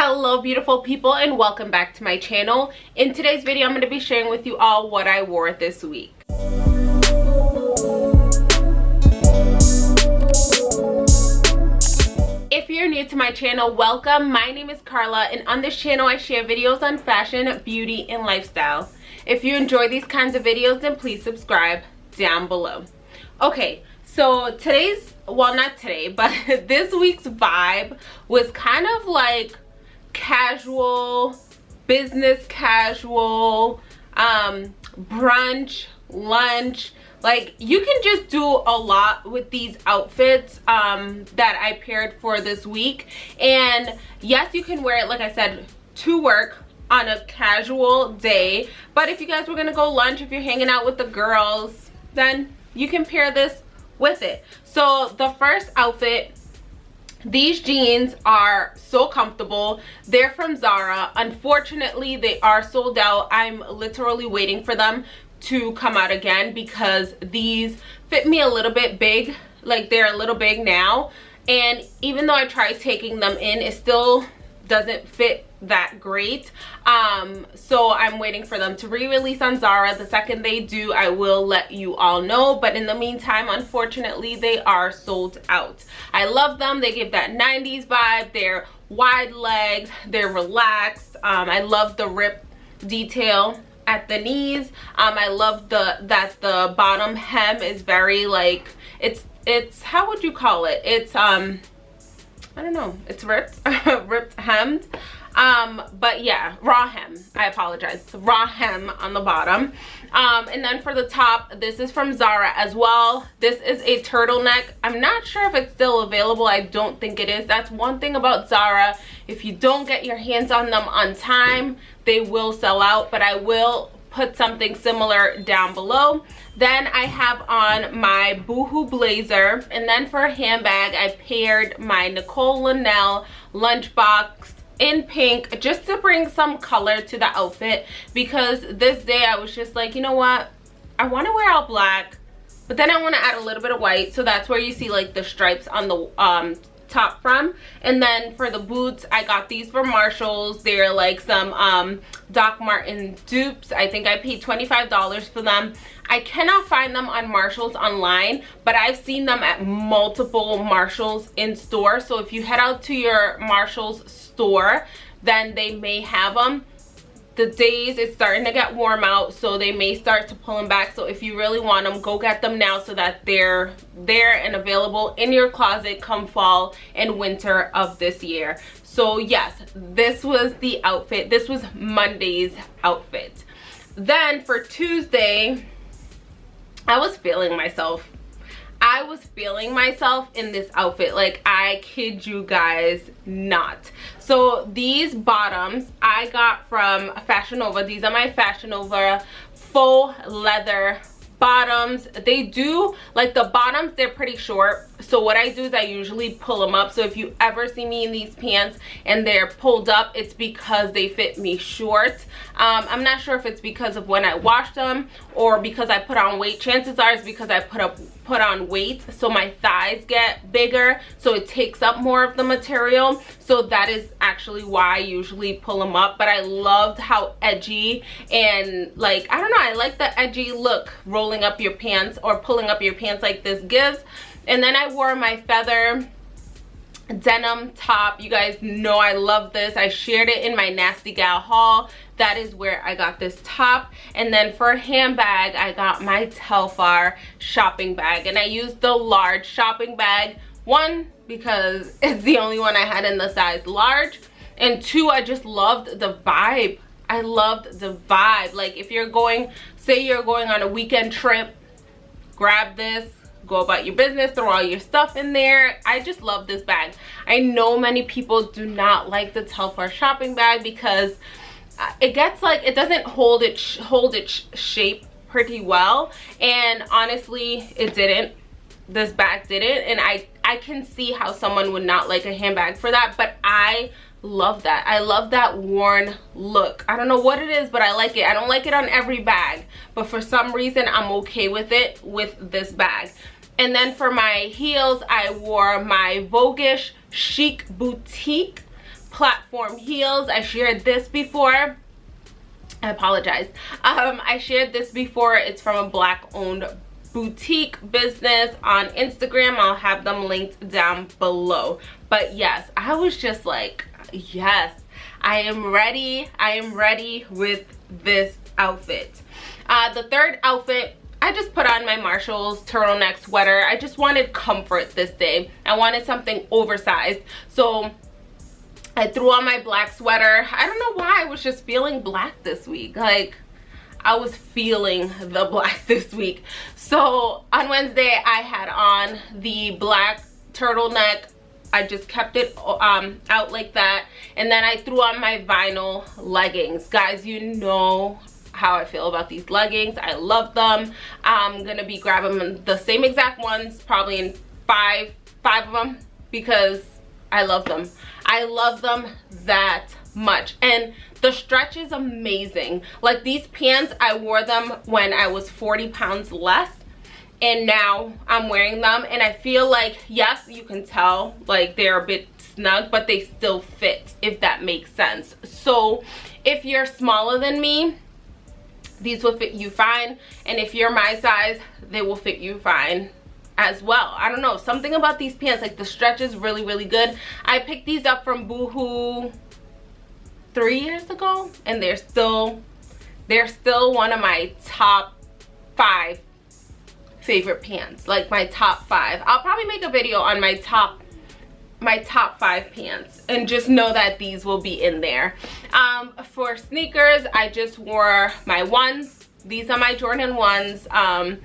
hello beautiful people and welcome back to my channel. In today's video i'm going to be sharing with you all what i wore this week. If you're new to my channel welcome. My name is carla and on this channel i share videos on fashion beauty and lifestyle. If you enjoy these kinds of videos then please subscribe down below. Okay so today's well not today but this week's vibe was kind of like casual, business casual, um, brunch, lunch. Like you can just do a lot with these outfits um, that I paired for this week. And yes, you can wear it, like I said, to work on a casual day. But if you guys were gonna go lunch, if you're hanging out with the girls, then you can pair this with it. So the first outfit these jeans are so comfortable. They're from zara. Unfortunately they are sold out. I'm literally waiting for them to come out again because these fit me a little bit big. Like they're a little big now. And even though i tried taking them in it still doesn't fit that great. Um so i'm waiting for them to re-release on zara. The second they do i will let you all know. But in the meantime unfortunately they are sold out. I love them. They give that 90s vibe. They're wide legged they're relaxed. Um i love the rip detail at the knees. Um i love the that the bottom hem is very like it's it's how would you call it? It's um I don't know. It's ripped, ripped hemmed. Um, but yeah, raw hem. I apologize. Raw hem on the bottom. Um, and then for the top, this is from Zara as well. This is a turtleneck. I'm not sure if it's still available. I don't think it is. That's one thing about Zara. If you don't get your hands on them on time, they will sell out. But I will put something similar down below. Then i have on my boohoo blazer and then for a handbag i paired my nicole linnell lunchbox in pink just to bring some color to the outfit because this day i was just like you know what? I want to wear all black but then i want to add a little bit of white so that's where you see like the stripes on the um top from. And then for the boots i got these from marshalls. They're like some um Doc Marten dupes. I think i paid 25 dollars for them. I cannot find them on marshalls online but i've seen them at multiple marshalls in store. So if you head out to your marshalls store then they may have them the days it's starting to get warm out so they may start to pull them back. So if you really want them go get them now so that they're there and available in your closet come fall and winter of this year. So yes this was the outfit. This was monday's outfit. Then for tuesday i was feeling myself I was feeling myself in this outfit like I kid you guys not. So these bottoms I got from Fashion Nova. These are my Fashion Nova faux leather bottoms. They do like the bottoms they're pretty short so what i do is i usually pull them up. So if you ever see me in these pants and they're pulled up it's because they fit me short. Um, i'm not sure if it's because of when i washed them or because i put on weight. Chances are it's because i put up put on weight. So my thighs get bigger so it takes up more of the material. So that is actually why i usually pull them up. But i loved how edgy and like i don't know i like the edgy look rolling up your pants or pulling up your pants like this gives and then i wore my feather denim top. You guys know i love this. I shared it in my nasty gal haul. That is where i got this top. And then for a handbag i got my telfar shopping bag. And i used the large shopping bag. One because it's the only one i had in the size large. And two i just loved the vibe. I loved the vibe. Like if you're going say you're going on a weekend trip grab this go about your business throw all your stuff in there. I just love this bag. I know many people do not like the telfar shopping bag because uh, it gets like it doesn't hold it hold its shape pretty well. And honestly it didn't. This bag didn't. And i i can see how someone would not like a handbag for that but i love that. I love that worn look. I don't know what it is but i like it. I don't like it on every bag but for some reason i'm okay with it with this bag and then for my heels, I wore my Voguish Chic Boutique platform heels. I shared this before. I apologize. Um, I shared this before. It's from a black owned boutique business on Instagram. I'll have them linked down below. But yes, I was just like, yes, I am ready. I am ready with this outfit. Uh, the third outfit I just put on my Marshalls turtleneck sweater. I just wanted comfort this day. I wanted something oversized. So I threw on my black sweater. I don't know why I was just feeling black this week. Like, I was feeling the black this week. So on Wednesday, I had on the black turtleneck. I just kept it um, out like that. And then I threw on my vinyl leggings. Guys, you know how I feel about these leggings. I love them. I'm gonna be grabbing the same exact ones, probably in five, five of them because I love them. I love them that much. And the stretch is amazing. Like these pants, I wore them when I was 40 pounds less and now I'm wearing them and I feel like, yes, you can tell like they're a bit snug, but they still fit if that makes sense. So if you're smaller than me, these will fit you fine and if you're my size they will fit you fine as well. I don't know something about these pants like the stretch is really really good. I picked these up from boohoo three years ago and they're still they're still one of my top five favorite pants like my top five. I'll probably make a video on my top my top five pants and just know that these will be in there. Um, for sneakers i just wore my ones. These are my jordan ones. Um,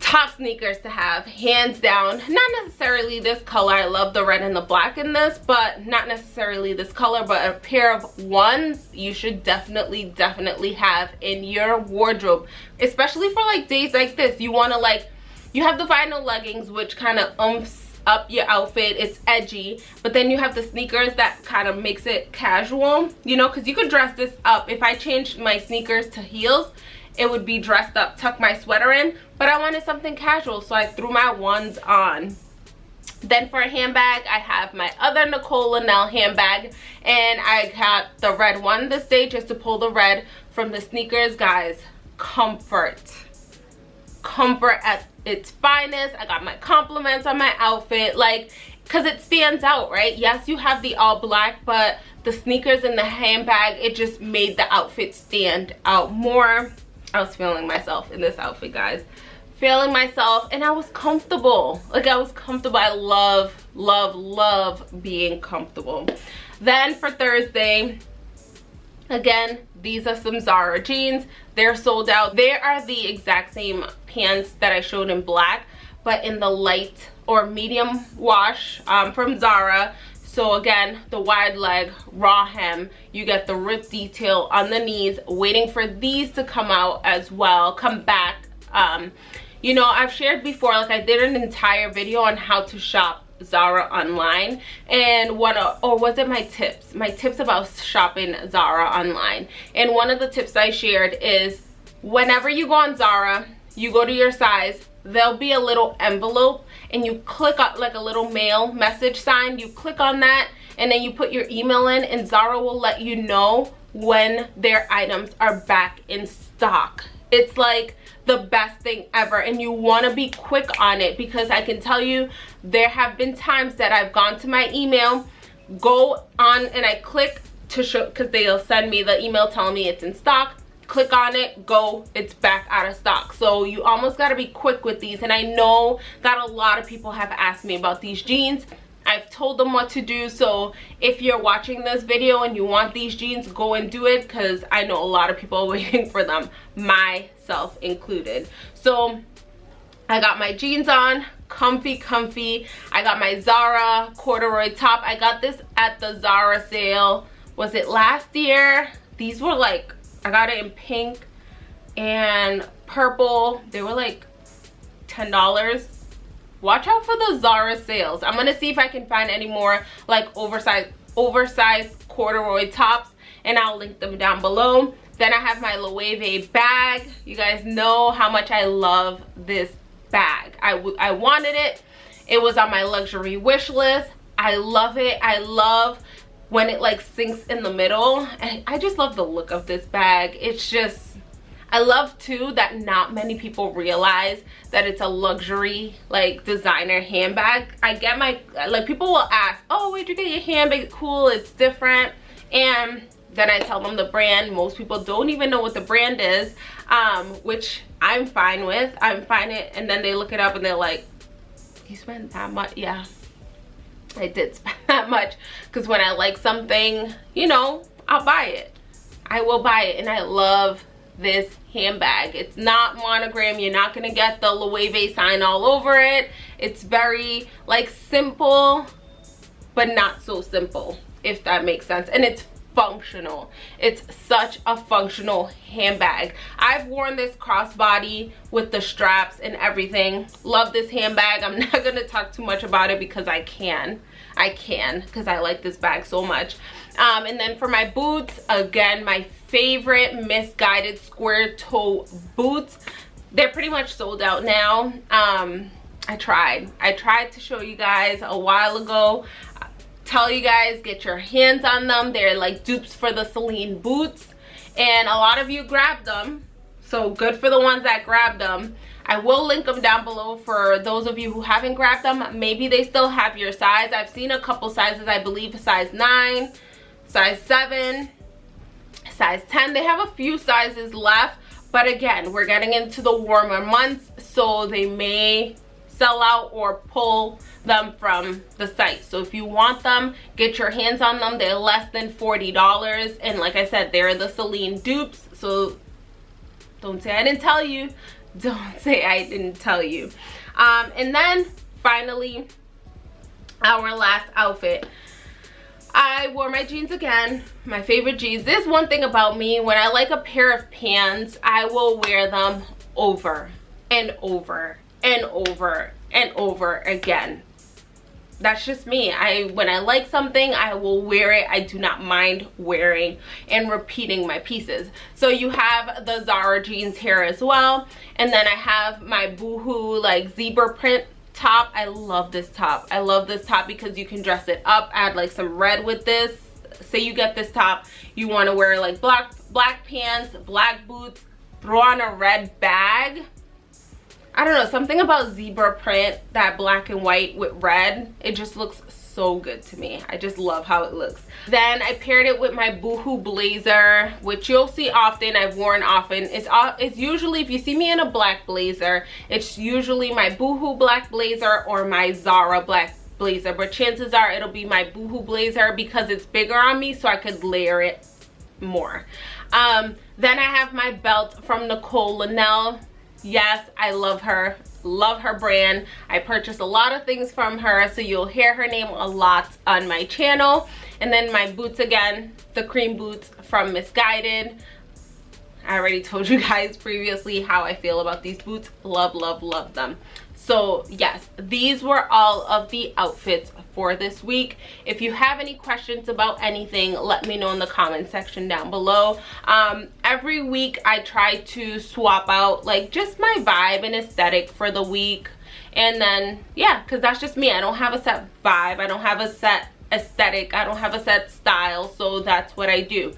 top sneakers to have hands down. Not necessarily this color i love the red and the black in this but not necessarily this color but a pair of ones you should definitely definitely have in your wardrobe. Especially for like days like this you want to like you have the vinyl leggings which kind of umps up your outfit. It's edgy but then you have the sneakers that kind of makes it casual you know because you could dress this up. If i changed my sneakers to heels it would be dressed up tuck my sweater in but i wanted something casual so i threw my ones on. Then for a handbag i have my other nicole linnell handbag and i got the red one this day just to pull the red from the sneakers guys. Comfort comfort at its finest. I got my compliments on my outfit like because it stands out right? Yes you have the all black but the sneakers and the handbag it just made the outfit stand out more. I was feeling myself in this outfit guys. Feeling myself and i was comfortable. Like i was comfortable. I love love love being comfortable. Then for thursday again these are some zara jeans. They're sold out. They are the exact same pants that i showed in black but in the light or medium wash um, from zara. So again the wide leg raw hem. You get the rip detail on the knees waiting for these to come out as well come back. Um, you know i've shared before like i did an entire video on how to shop Zara online and one of, or was it my tips? My tips about shopping Zara online. And one of the tips I shared is whenever you go on Zara you go to your size there'll be a little envelope and you click on like a little mail message sign you click on that and then you put your email in and Zara will let you know when their items are back in stock. It's like the best thing ever and you want to be quick on it because I can tell you there have been times that I've gone to my email go on and I click to show because they'll send me the email telling me it's in stock click on it go it's back out of stock. So you almost got to be quick with these and I know that a lot of people have asked me about these jeans. I've told them what to do so if you're watching this video and you want these jeans go and do it because I know a lot of people are waiting for them myself included. So I got my jeans on comfy comfy. I got my Zara corduroy top. I got this at the Zara sale. Was it last year? These were like I got it in pink and purple. They were like ten dollars. Watch out for the Zara sales. I'm gonna see if I can find any more like oversized oversized corduroy tops and I'll link them down below. Then I have my Loewe bag. You guys know how much I love this bag. I, I wanted it. It was on my luxury wish list. I love it. I love when it like sinks in the middle and i just love the look of this bag it's just I love too that not many people realize that it's a luxury like designer handbag. I get my like people will ask, "Oh, where'd you get your handbag? Cool, it's different." And then I tell them the brand. Most people don't even know what the brand is, um, which I'm fine with. I'm fine it, and then they look it up and they're like, "You spent that much?" Yeah, I did spend that much because when I like something, you know, I'll buy it. I will buy it, and I love this handbag. It's not monogram. You're not to get the Loewe sign all over it. It's very like simple, but not so simple, if that makes sense. And it's functional. It's such a functional handbag. I've worn this crossbody with the straps and everything. Love this handbag. I'm not to talk too much about it because I can. I can because I like this bag so much. Um, and then for my boots, again, my favorite Missguided square toe boots. They're pretty much sold out now. Um, I tried. I tried to show you guys a while ago. Tell you guys, get your hands on them. They're like dupes for the Celine boots. And a lot of you grabbed them. So good for the ones that grabbed them. I will link them down below for those of you who haven't grabbed them. Maybe they still have your size. I've seen a couple sizes, I believe size 9, size 7, size 10 they have a few sizes left but again we're getting into the warmer months so they may sell out or pull them from the site. So if you want them get your hands on them. They're less than 40 dollars. And like i said they're the celine dupes. So don't say i didn't tell you. Don't say i didn't tell you. Um and then finally our last outfit. I wore my jeans again, my favorite jeans. There's one thing about me, when I like a pair of pants, I will wear them over and over and over and over again. That's just me. I When I like something, I will wear it. I do not mind wearing and repeating my pieces. So you have the Zara jeans here as well. And then I have my Boohoo like zebra print top i love this top i love this top because you can dress it up add like some red with this say you get this top you want to wear like black black pants black boots throw on a red bag i don't know something about zebra print that black and white with red it just looks so good to me. I just love how it looks. Then I paired it with my Boohoo blazer, which you'll see often. I've worn often. It's, it's usually, if you see me in a black blazer, it's usually my Boohoo black blazer or my Zara black blazer. But chances are it'll be my Boohoo blazer because it's bigger on me so I could layer it more. Um, then I have my belt from Nicole Linnell. Yes, I love her. Love her brand. I purchased a lot of things from her so you'll hear her name a lot on my channel. And then my boots again the cream boots from Missguided i already told you guys previously how i feel about these boots. Love love love them so yes these were all of the outfits for this week. If you have any questions about anything let me know in the comment section down below. Um, every week i try to swap out like just my vibe and aesthetic for the week. And then yeah because that's just me. I don't have a set vibe. I don't have a set aesthetic. I don't have a set style. So that's what i do.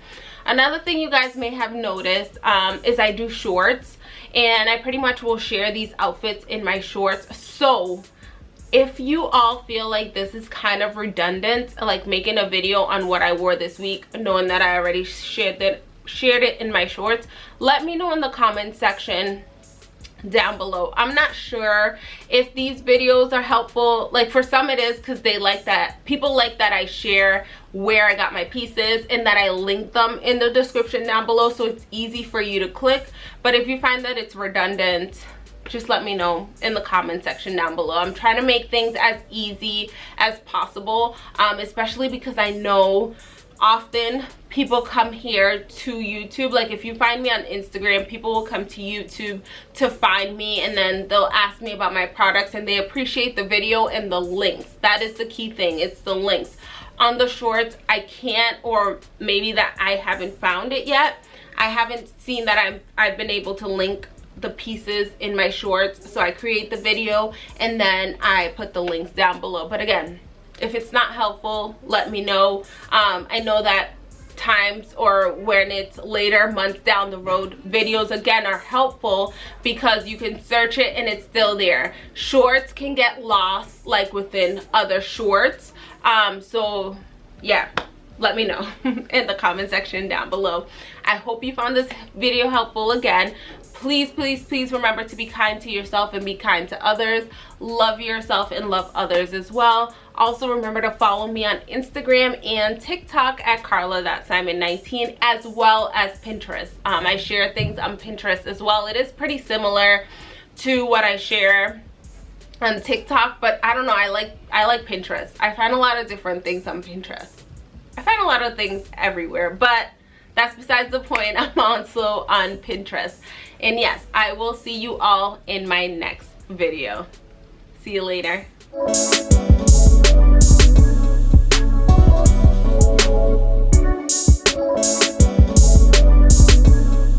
Another thing you guys may have noticed um, is i do shorts and I pretty much will share these outfits in my shorts. So if you all feel like this is kind of redundant, like making a video on what I wore this week, knowing that I already shared it, shared it in my shorts, let me know in the comment section down below. I'm not sure if these videos are helpful. Like for some it is because they like that people like that i share where i got my pieces and that i link them in the description down below so it's easy for you to click. But if you find that it's redundant just let me know in the comment section down below. I'm trying to make things as easy as possible um, especially because i know often people come here to YouTube. Like if you find me on Instagram, people will come to YouTube to find me and then they'll ask me about my products and they appreciate the video and the links. That is the key thing. It's the links. On the shorts, I can't or maybe that I haven't found it yet. I haven't seen that I'm, I've been able to link the pieces in my shorts. So I create the video and then I put the links down below. But again, if it's not helpful let me know. Um, i know that times or when it's later months down the road videos again are helpful because you can search it and it's still there. Shorts can get lost like within other shorts. Um so yeah let me know in the comment section down below. I hope you found this video helpful again please please please remember to be kind to yourself and be kind to others. Love yourself and love others as well. Also remember to follow me on instagram and tiktok at carla.simon19 as well as pinterest. Um, i share things on pinterest as well. It is pretty similar to what i share on tiktok but i don't know i like i like pinterest. I find a lot of different things on pinterest. I find a lot of things everywhere but that's besides the point. I'm also on pinterest and yes i will see you all in my next video. See you later